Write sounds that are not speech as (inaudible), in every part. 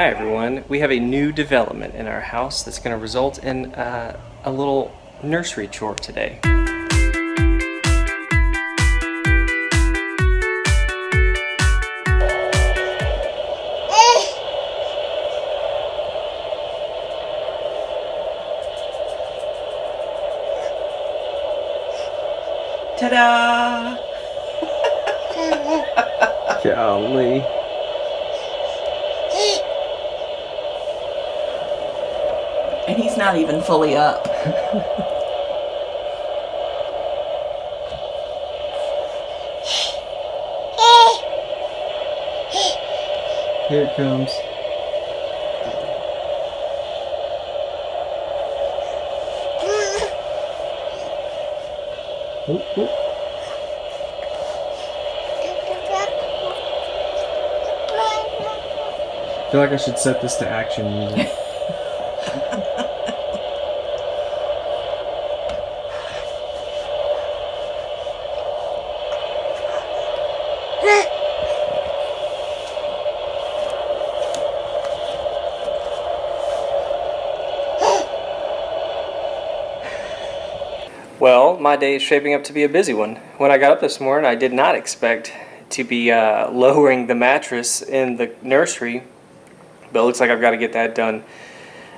Hi everyone, we have a new development in our house that's going to result in uh, a little nursery chore today. Ta-da! (laughs) (laughs) Golly. And he's not even fully up. Here it comes. I feel like I should set this to action music. Well, my day is shaping up to be a busy one. When I got up this morning, I did not expect to be uh, lowering the mattress in the nursery, but it looks like I've got to get that done,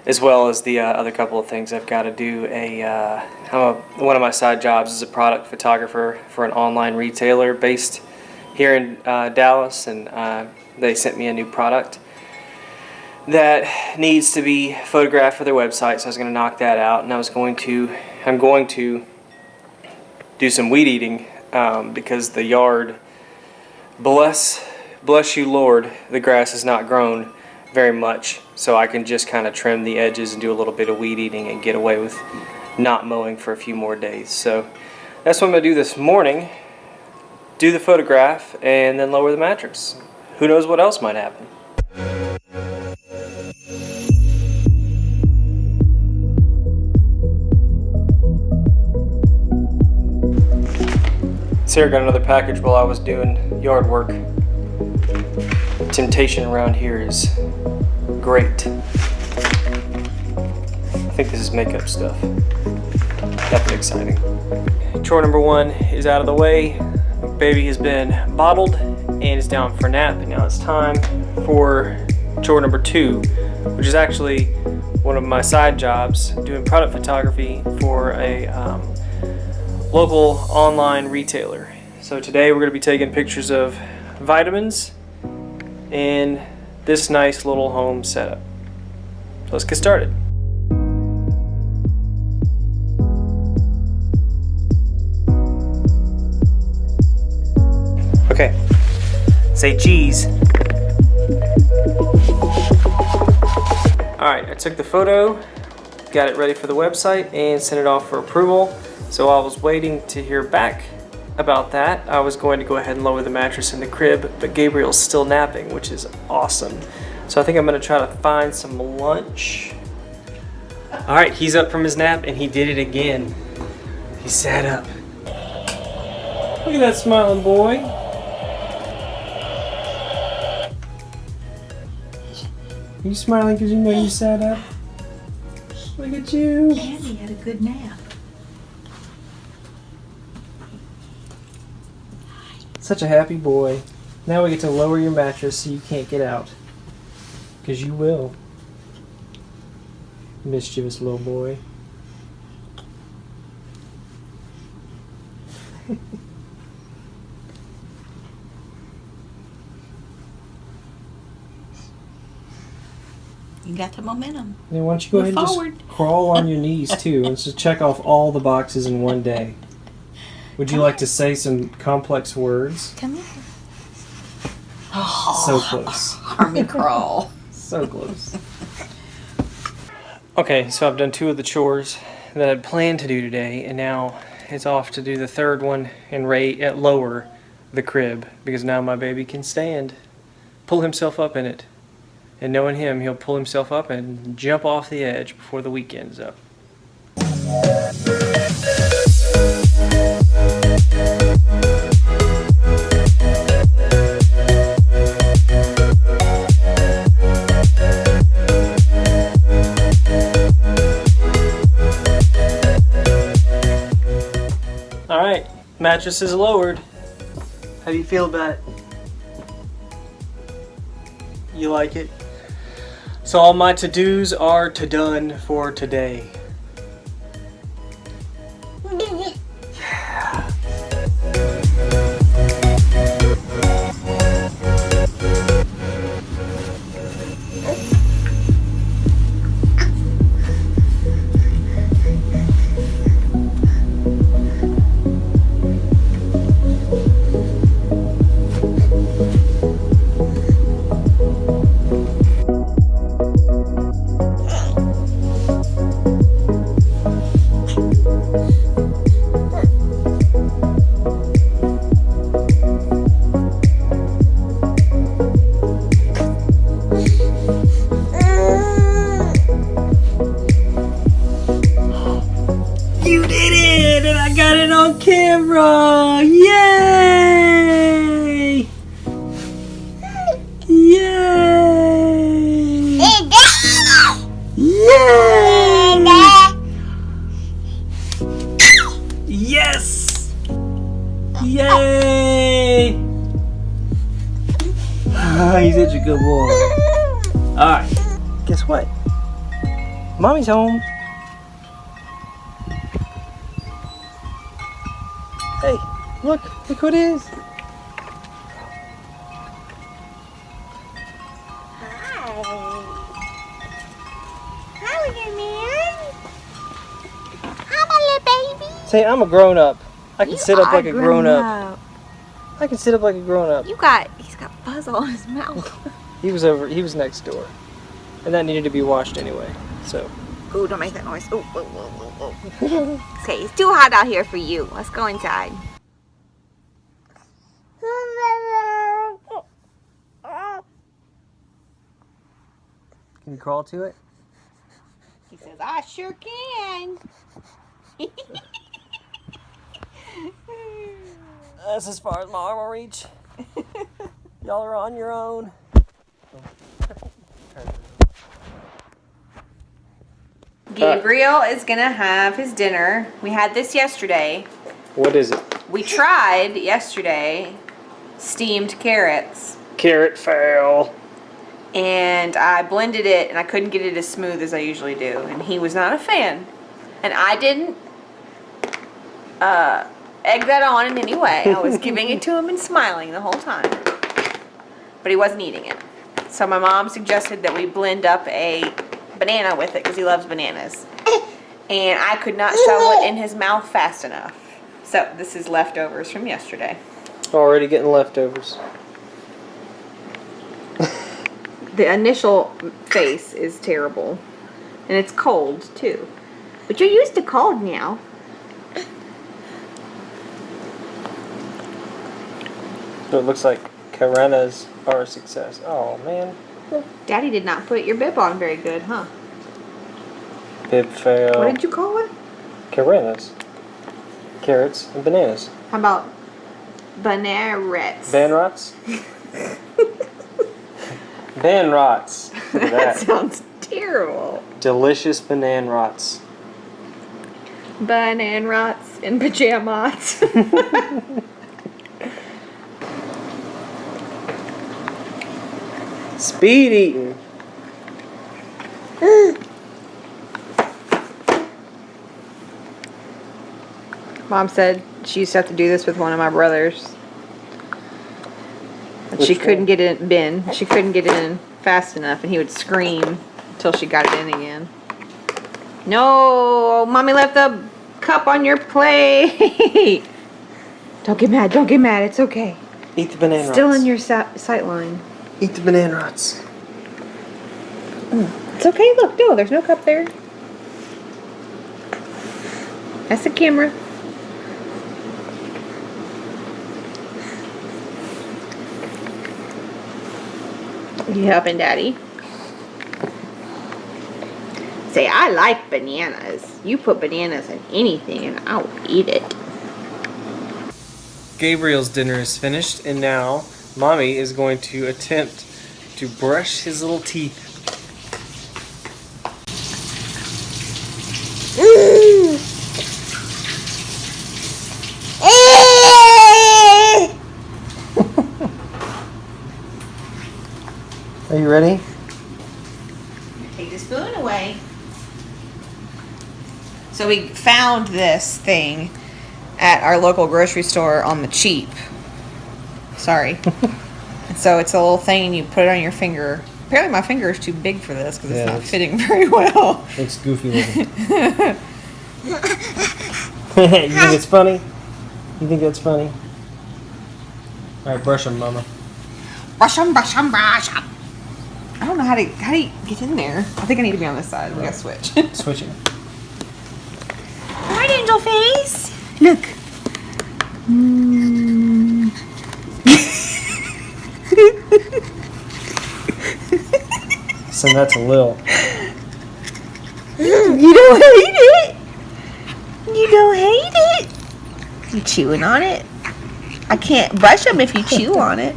as well as the uh, other couple of things I've got to do. A, uh, a one of my side jobs is a product photographer for an online retailer based here in uh, Dallas, and uh, they sent me a new product that needs to be photographed for their website. So I was going to knock that out, and I was going to, I'm going to do some weed eating um, because the yard, bless, bless you Lord, the grass has not grown very much. So I can just kind of trim the edges and do a little bit of weed eating and get away with not mowing for a few more days. So that's what I'm going to do this morning. Do the photograph and then lower the mattress. Who knows what else might happen. Sarah got another package while I was doing yard work. Temptation around here is great. I think this is makeup stuff. Nothing exciting. Chore number one is out of the way. Baby has been bottled and is down for nap. And now it's time for chore number two, which is actually one of my side jobs, doing product photography for a um, local online retailer. So today we're going to be taking pictures of vitamins in this nice little home setup. Let's get started. Okay, say cheese. Alright, I took the photo, got it ready for the website, and sent it off for approval. So I was waiting to hear back about that. I was going to go ahead and lower the mattress in the crib, but Gabriel's still napping, which is awesome. So I think I'm gonna try to find some lunch. All right, he's up from his nap and he did it again. He sat up. Look at that smiling boy. Are You smiling because you know you sat up? Look at you. And he had a good nap. Such a happy boy. Now we get to lower your mattress so you can't get out. Because you will. Mischievous little boy. (laughs) You got the momentum. Then why don't you go Move ahead and forward. just crawl on your (laughs) knees too and just check off all the boxes in one day. Would you Come like on. to say some complex words? Come here. Oh, So close. (laughs) army crawl. So close. Okay, so I've done two of the chores that I'd planned to do today, and now it's off to do the third one and rate at lower the crib because now my baby can stand, pull himself up in it, and knowing him, he'll pull himself up and jump off the edge before the weekend's up. Mattress is lowered. How do you feel about it? You like it? So all my to-dos are to done for today. Camera! Yay! Yay! Yay! Yes! Yay! He's such a good boy. Alright, guess what? Mommy's home. Look, who it is. Hi, little man. Hi, my little baby. Say, I'm a grown up. I can You sit up like a grown up. up. I can sit up like a grown up. You got, he's got fuzz all in his mouth. (laughs) He was over. He was next door, and that needed to be washed anyway. So Ooh, don't make that noise. Ooh, ooh, ooh, ooh, ooh. okay, it's too hot out here for you. Let's go inside. Can you crawl to it? He says, I sure can. (laughs) That's as far as my arm will reach. (laughs) Y'all are on your own. Gabriel is gonna have his dinner. We had this yesterday. What is it? We tried yesterday steamed carrots. Carrot fail. And I blended it and I couldn't get it as smooth as I usually do and he was not a fan. And I didn't uh, egg that on in any way. I was giving it to him and smiling the whole time. But he wasn't eating it. So my mom suggested that we blend up a banana with it because he loves bananas. And I could not shovel it in his mouth fast enough. So this is leftovers from yesterday. Already getting leftovers. The initial face is terrible. And it's cold too. But you're used to cold now. So it looks like Karenas are a success. Oh man. Daddy did not put your bib on very good, huh? Bib fail. What did you call it? Karenas. Carrots and bananas. How about bananas? Banrots? (laughs) Banrots. (laughs) Look at that that. sounds terrible. Delicious banan rots. Banan rots and pajamas. (laughs) Speed eating. Mom said she used to have to do this with one of my brothers. She couldn't get it in. She couldn't get it in fast enough, and he would scream until she got it in again. No, mommy left the cup on your plate. (laughs) don't get mad. Don't get mad. It's okay. Eat the banana Still rots. in your sa- sight line. Eat the banana rots. Mm, it's okay. Look, no, there's no cup there. That's the camera. You helping daddy? Say, I like bananas. You put bananas in anything and I'll eat it. Gabriel's dinner is finished, and now mommy is going to attempt to brush his little teeth. Are you ready? Take the spoon away. So we found this thing at our local grocery store on the cheap. Sorry. (laughs) So it's a little thing and you put it on your finger. Apparently my finger is too big for this because Yeah, it's not it's- fitting (laughs) very well. Looks goofy looking. (laughs) you think it's funny? You think that's funny? Alright, brush them, mama. Brush 'em, brush 'em, brush 'em. I don't know how to how do you get in there. I think I need to be on this side. We gotta switch. (laughs) Switch it. Alright, angel face. Look. (laughs) Send that to Lil. You don't hate it. You don't hate it. You chewing on it. I can't brush them if you chew on it.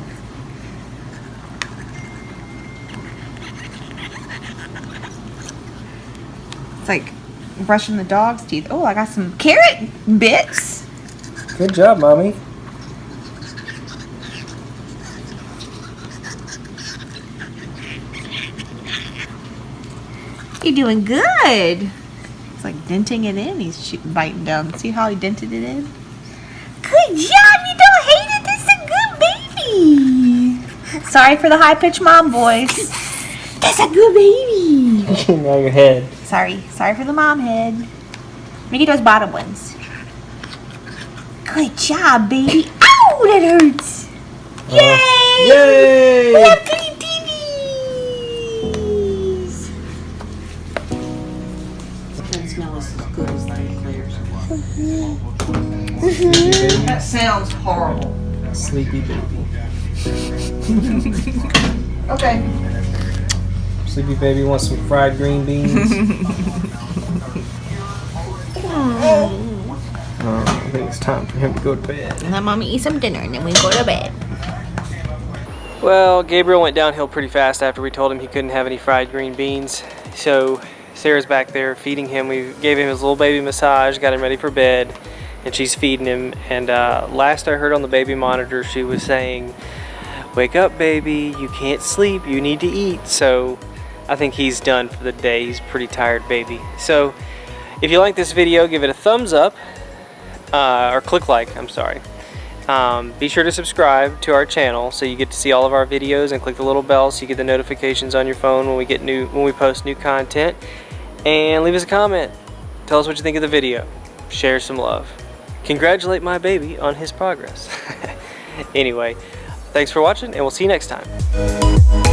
It's like brushing the dog's teeth. Oh, I got some carrot bits. Good job, mommy. You're doing good. It's like denting it in. He's biting down. See how he dented it in? Good job. You don't hate it. This is a good baby. Sorry for the high pitched mom voice. That's a good baby. (laughs) now your head. Sorry. Sorry for the mom head. Make it those bottom ones. Good job, baby. Ow, that hurts. Uh-huh. Yay! Yay! We have clean TVs. Doesn't smell as good as the clears. Sleepy. Mm-hmm. That sounds horrible. Sleepy baby. (laughs) Okay. Sleepy baby wants some fried green beans. (laughs) Oh, I think it's time for him to go to bed. Let mommy eat some dinner and then we go to bed. Well, Gabriel went downhill pretty fast after we told him he couldn't have any fried green beans. So Sarah's back there feeding him. We gave him his little baby massage, got him ready for bed, and she's feeding him. And uh, last I heard on the baby monitor, she was saying, Wake up, baby. You can't sleep. You need to eat. So I think he's done for the day. He's pretty tired baby. So if you like this video, give it a thumbs up. Uh, or click like, I'm sorry. Um, be sure to subscribe to our channel so you get to see all of our videos and click the little bell so you get the notifications on your phone when we get new when we post new content. And leave us a comment. Tell us what you think of the video. Share some love. Congratulate my baby on his progress. (laughs) anyway, thanks for watching and we'll see you next time.